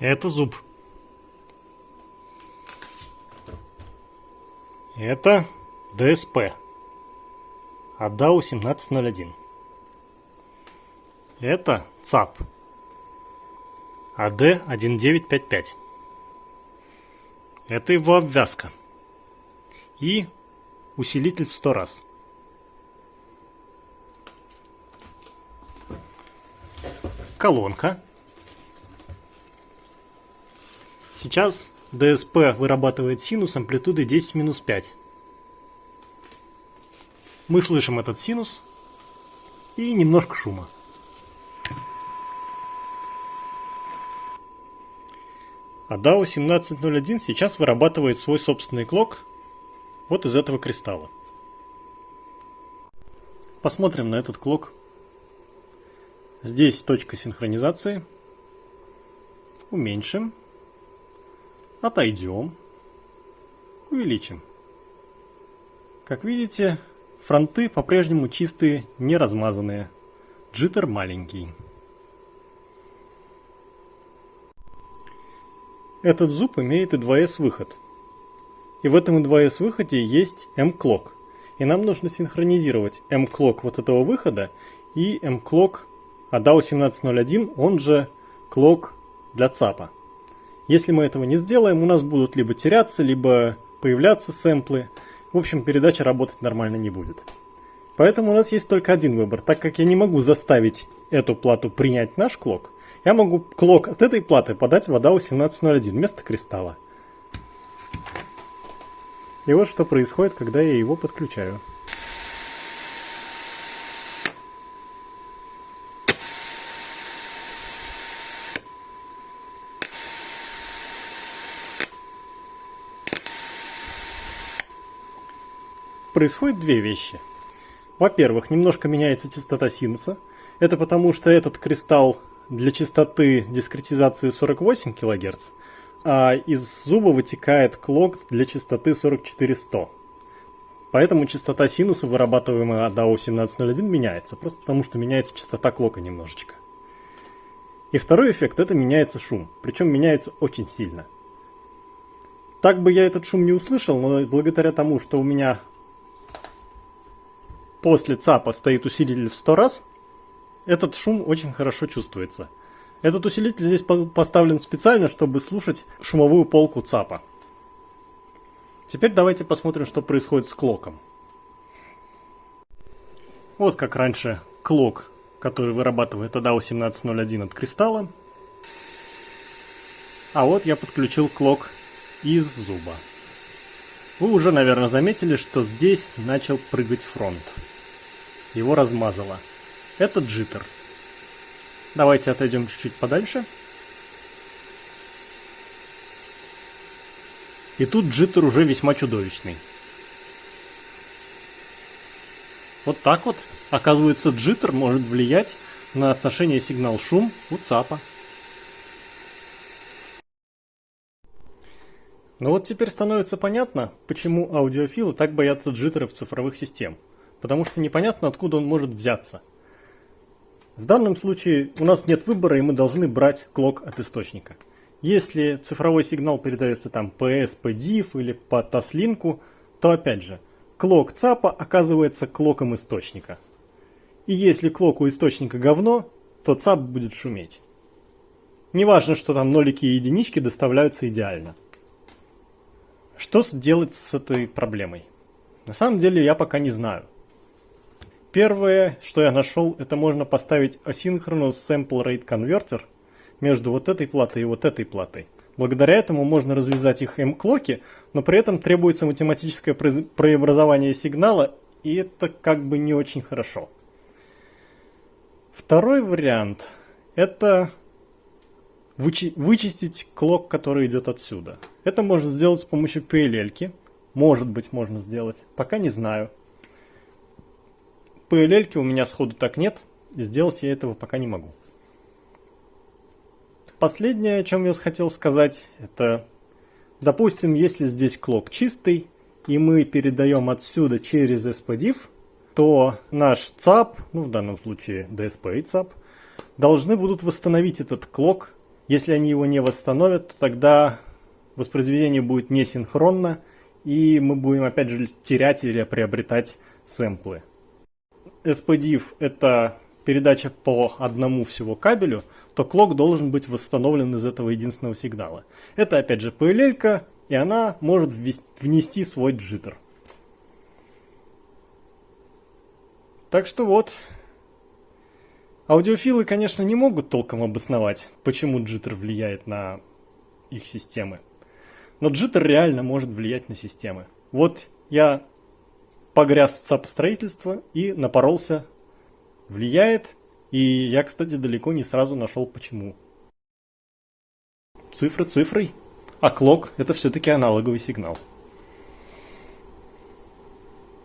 Это зуб. Это ДСП. ADAO 1701. Это ЦАП. AD1955. Это его обвязка. И усилитель в 100 раз. Колонка. Сейчас DSP вырабатывает синус амплитудой 10 минус 5. Мы слышим этот синус и немножко шума. А DAO 1701 сейчас вырабатывает свой собственный клок вот из этого кристалла. Посмотрим на этот клок. Здесь точка синхронизации. Уменьшим. Отойдем. Увеличим. Как видите, фронты по-прежнему чистые, не размазанные. Джиттер маленький. Этот зуб имеет и 2С выход. И в этом и 2С выходе есть M-клок. И нам нужно синхронизировать M-клок вот этого выхода и M-клок ADAO 1701, он же клок для ЦАПа. Если мы этого не сделаем, у нас будут либо теряться, либо появляться сэмплы. В общем, передача работать нормально не будет. Поэтому у нас есть только один выбор. Так как я не могу заставить эту плату принять наш клок, я могу клок от этой платы подать в ADA 1801 вместо кристалла. И вот что происходит, когда я его подключаю. Происходит две вещи. Во-первых, немножко меняется частота синуса. Это потому, что этот кристалл для частоты дискретизации 48 кГц, а из зуба вытекает клок для частоты 44100. Поэтому частота синуса, вырабатываемая DAO 1701, меняется, просто потому что меняется частота клока немножечко. И второй эффект – это меняется шум, причем меняется очень сильно. Так бы я этот шум не услышал, но благодаря тому, что у меня после ЦАПа стоит усилитель в 100 раз, этот шум очень хорошо чувствуется. Этот усилитель здесь поставлен специально, чтобы слушать шумовую полку ЦАПа. Теперь давайте посмотрим, что происходит с клоком. Вот как раньше клок, который вырабатывает ADAO 1701 от кристалла. А вот я подключил клок из зуба. Вы уже, наверное, заметили, что здесь начал прыгать фронт. Его размазало. Это джиттер. Давайте отойдем чуть-чуть подальше. И тут джиттер уже весьма чудовищный. Вот так вот, оказывается, джиттер может влиять на отношение сигнал-шум у ЦАПа. Но вот теперь становится понятно, почему аудиофилы так боятся джиттеров цифровых систем. Потому что непонятно, откуда он может взяться – в данном случае у нас нет выбора, и мы должны брать клок от источника. Если цифровой сигнал передается там PS, PDIF или по TAS-линку, то опять же, клок ЦАПа оказывается клоком источника. И если клок у источника говно, то ЦАП будет шуметь. Неважно, что там нолики и единички доставляются идеально. Что сделать с этой проблемой? На самом деле я пока не знаю. Первое, что я нашел, это можно поставить Asynchronous Sample Rate Converter между вот этой платой и вот этой платой. Благодаря этому можно развязать их M-клоки, но при этом требуется математическое преобразование сигнала, и это как бы не очень хорошо. Второй вариант – это вычи вычистить клок, который идет отсюда. Это можно сделать с помощью PLL. -ки. Может быть, можно сделать. Пока не знаю. PLL у меня сходу так нет, сделать я этого пока не могу. Последнее, о чем я хотел сказать, это, допустим, если здесь клок чистый, и мы передаем отсюда через SPDIF, то наш ЦАП, ну в данном случае DSP и ЦАП, должны будут восстановить этот клок Если они его не восстановят, то тогда воспроизведение будет несинхронно, и мы будем опять же терять или приобретать сэмплы. SPDIF это передача по одному всего кабелю, то клок должен быть восстановлен из этого единственного сигнала. Это опять же PLL, и она может внести свой джиттер. Так что вот. Аудиофилы, конечно, не могут толком обосновать, почему джиттер влияет на их системы. Но джиттер реально может влиять на системы. Вот я погряз в ЦАП строительства и напоролся. Влияет. И я, кстати, далеко не сразу нашел почему. Цифра цифрой. А клок это все-таки аналоговый сигнал.